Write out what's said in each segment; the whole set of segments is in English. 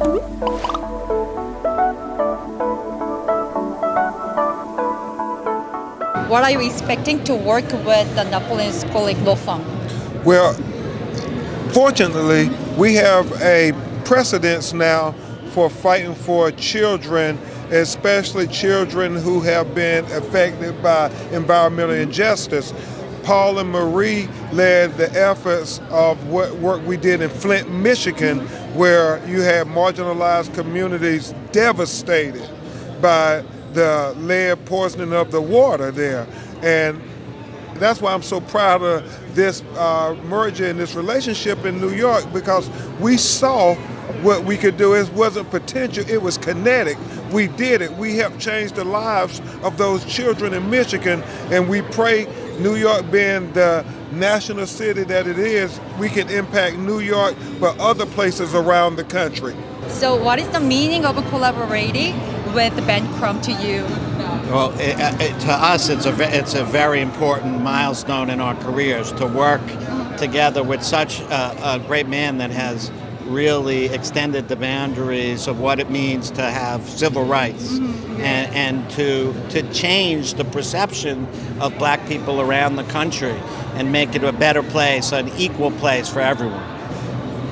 What are you expecting to work with the Napoli Shkolnik Firm? Well, fortunately, we have a precedence now for fighting for children, especially children who have been affected by environmental injustice. Paul and Marie led the efforts of what work we did in Flint, Michigan, where you had marginalized communities devastated by the lead poisoning of the water there. And that's why I'm so proud of this uh, merger and this relationship in New York because we saw what we could do. It wasn't potential, it was kinetic. We did it. We helped change the lives of those children in Michigan, and we pray New York being the national city that it is, we can impact New York, but other places around the country. So, what is the meaning of collaborating with Ben Crump to you? Well, it, it, to us, it's a it's a very important milestone in our careers to work together with such a, a great man that has really extended the boundaries of what it means to have civil rights Mm-hmm. and, and to to change the perception of black people around the country and make it a better place, an equal place for everyone.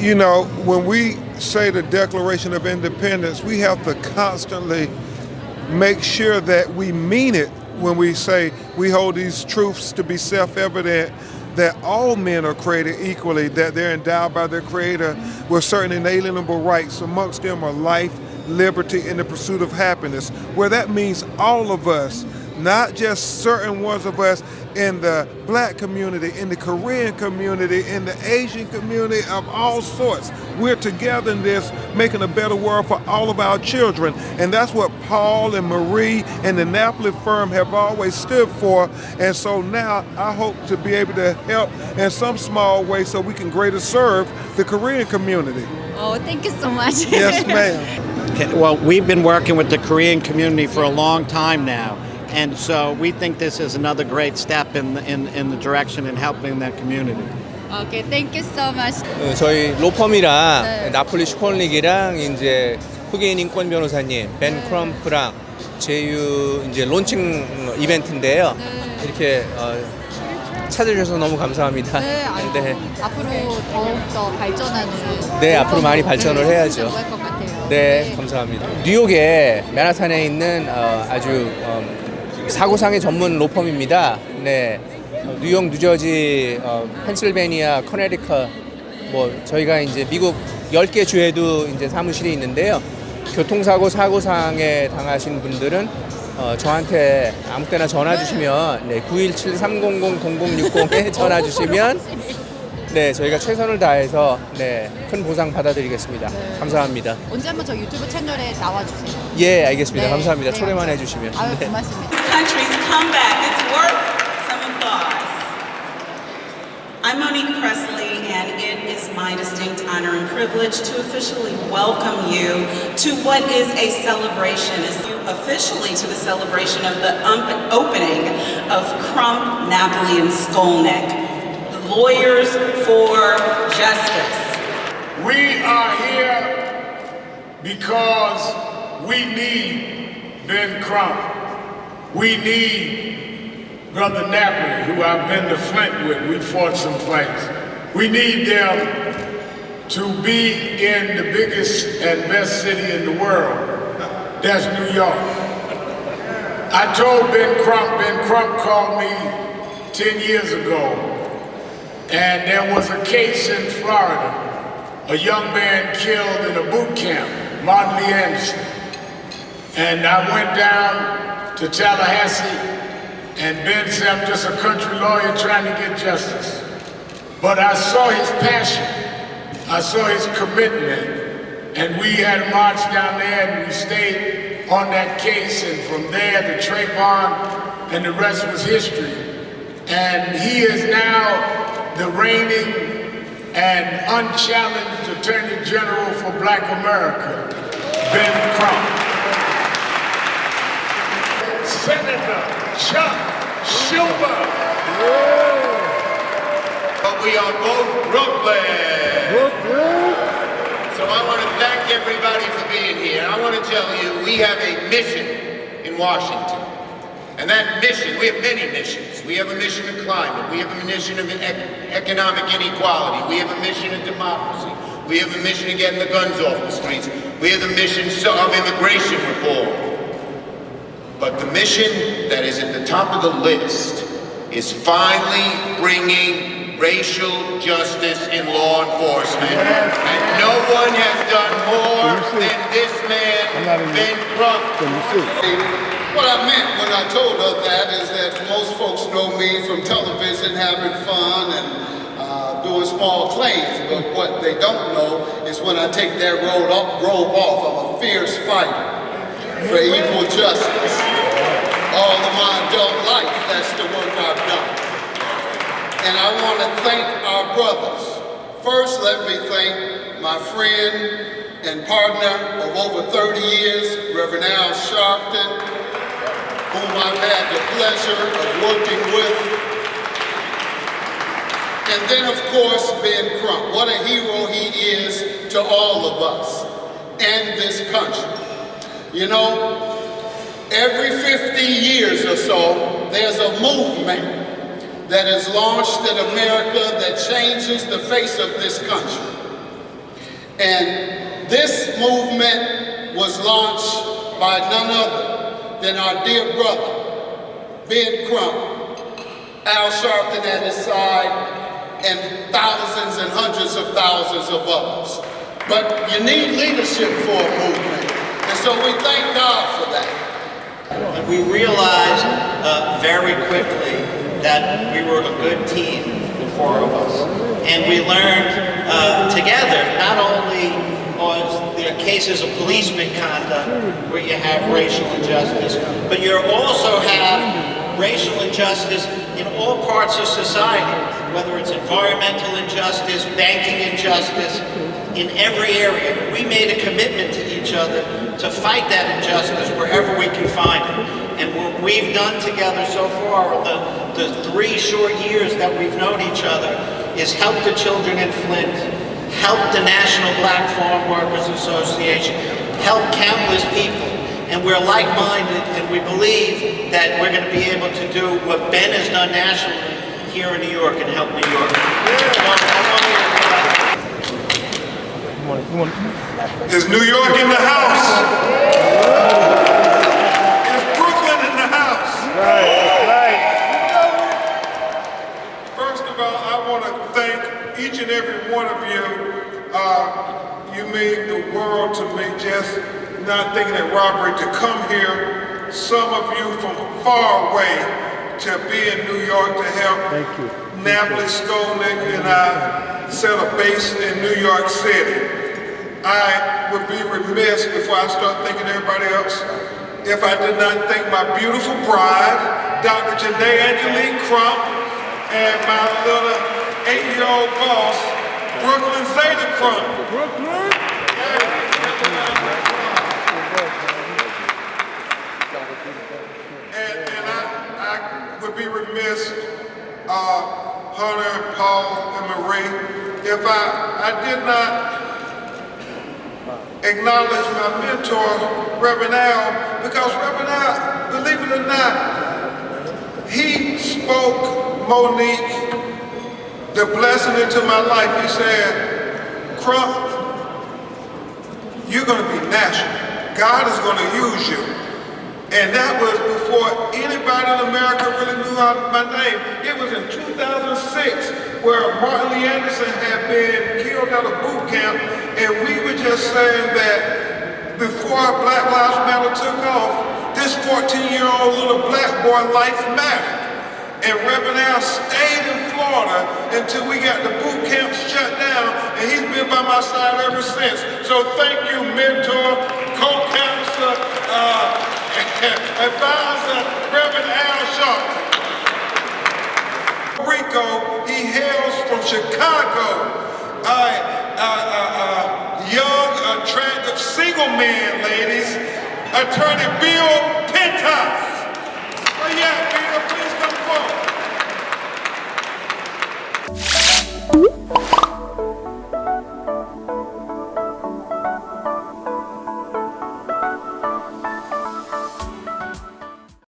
You know, when we say the Declaration of Independence, we have to constantly make sure that we mean it when we say we hold these truths to be self-evident that all men are created equally, that they're endowed by their creator with certain inalienable rights. Amongst them are life, liberty, and the pursuit of happiness, where that means all of us, not just certain ones of us in the black community, in the Korean community, in the Asian community of all sorts. We're together in this, making a better world for all of our children. And that's what Paul and Marie and the Napoli firm have always stood for. And so now I hope to be able to help in some small way so we can greater serve the Korean community. Oh, thank you so much. Yes, ma'am. Okay, Well, we've been working with the Korean community for a long time now, and so we think this is another great step in the, in, in the direction in helping that community. okay, thank you so much. 어, 저희 로펌이랑 네. 나폴리 슈콘릭이랑 이제 흑인 인권 변호사님 벤 네. 크럼프랑 제휴 이제 론칭 이벤트인데요. 네. 이렇게 어, 찾아주셔서 너무 감사합니다. 네, 아이고, 네. 앞으로 더욱더 발전하는 네, 앞으로 많이 발전을 네, 해야죠. 같아요. 네, 감사합니다. 뉴욕에 맨하탄에 있는 어, 아주 음, 사고상의 전문 로펌입니다. 네, 어, 뉴욕, 뉴저지, 어, 펜실베니아, 커네리커, 뭐 저희가 이제 미국 10개 주에도 이제 사무실이 있는데요. 교통사고 사고상에 당하신 분들은 어, 저한테 아무 때나 전화 주시면 네, 917-300-0060에 전화 주시면 네, 저희가 최선을 다해서 네, 큰 보상 받아드리겠습니다. 네. 감사합니다. 언제 한번 저 유튜브 채널에 나와주세요. 예, 알겠습니다. 네, 감사합니다. 네, 초대만. 해주시면. 아유, 네. 고맙습니다. Country's comeback. It's worth some applause. I'm Monique Presley, and it is my distinct honor and privilege to officially welcome you to what is a celebration, officially to the celebration of the opening of Crump, Napoli, and Shkolnik, Lawyers for Justice. We are here because we need Ben Crump. We need Brother Napoli, who I've been to Flint with. We fought some fights. We need them to be in the biggest and best city in the world. That's New York. I told Ben Crump, Ben Crump called me 10 years ago, and there was a case in Florida. A young man killed in a boot camp, Martin Lee Anderson. And I went down to Tallahassee, and Ben said, I'm just a country lawyer trying to get justice. But I saw his passion, I saw his commitment, and we had a march down there and we stayed on that case, and from there to Trayvon, and the rest was history. And he is now the reigning and unchallenged Attorney General for Black America, Ben Crump. Senator Chuck Schumer. But we are both Brooklyn. So I want to thank everybody. everybody for being here. I want to tell you, we have a mission in Washington. And that mission, we have many missions. We have a mission of climate. We have a mission of economic inequality. We have a mission of democracy. We have a mission of getting the guns off the streets. We have the mission of immigration reform. But the mission that is at the top of the list is finally bringing racial justice in law enforcement. And no one has done more than this man, Ben Crump. What I meant when I told her that is that most folks know me from television having fun and uh, doing small claims, but what they don't know is when I take that robe off, robe off I'm a fierce fighter for equal justice. All of my adult life, that's the work I've done. And I want to thank our brothers. First, let me thank my friend and partner of over 30 years, Reverend Al Sharpton, whom I've had the pleasure of working with. And then, of course, Ben Crump. What a hero he is to all of us and this country. You know, every 50 years or so, there's a movement that is launched in America that changes the face of this country. And this movement was launched by none other than our dear brother, Ben Crump, Al Sharpton at his side, and thousands and hundreds of thousands of others. But you need leadership for a movement, and so we thank God for that. We realized uh, very quickly that we were a good team, the four of us. And we learned uh, together not only there are cases of police misconduct where you have racial injustice, but you also have racial injustice in all parts of society, whether it's environmental injustice, banking injustice, in every area. We made a commitment to each other to fight that injustice wherever we can find it. And what we've done together so far, the, the three short years that we've known each other, is help the children in Flint, help the National Black Farm Workers Association, help countless people. And we're like-minded and we believe that we're going to be able to do what Ben has done nationally here in New York and help New York. Is New York in the house? Is Brooklyn in the house? Right, right. First of all, I want to thank each and every one of you uh, you mean the world to me, just not thinking it robbery to come here, some of you from far away to be in New York to help Thank you. Napoli Shkolnik and I set a base in New York City. I would be remiss before I start thinking everybody else if I did not thank my beautiful bride, Dr. Genae Angelique Crump, and my little eight-year-old boss, Brooklyn Zeta Crump. Brooklyn. And, and I, I would be remiss, uh, Hunter, Paul, and Marie, if I, I did not acknowledge my mentor, Reverend Al, because Reverend Al, believe it or not, he spoke Monique the blessing into my life, he said, Crump, you're going to be national. God is going to use you. And that was before anybody in America really knew my name. It was in 2006 where Martin Lee Anderson had been killed at a boot camp and we were just saying that before Black Lives Matter took off, this 14-year-old little black boy life mattered. And Reverend Al stayed in Florida until we got the boot camp shut down, and he's been by my side ever since. So thank you, mentor, co-counselor, uh, advisor, Reverend Al Sharpton. Rico, he hails from Chicago. Uh, uh, uh, young, attractive, single man, ladies. Attorney Bill Pintas. Oh yeah, Bill, please come forward.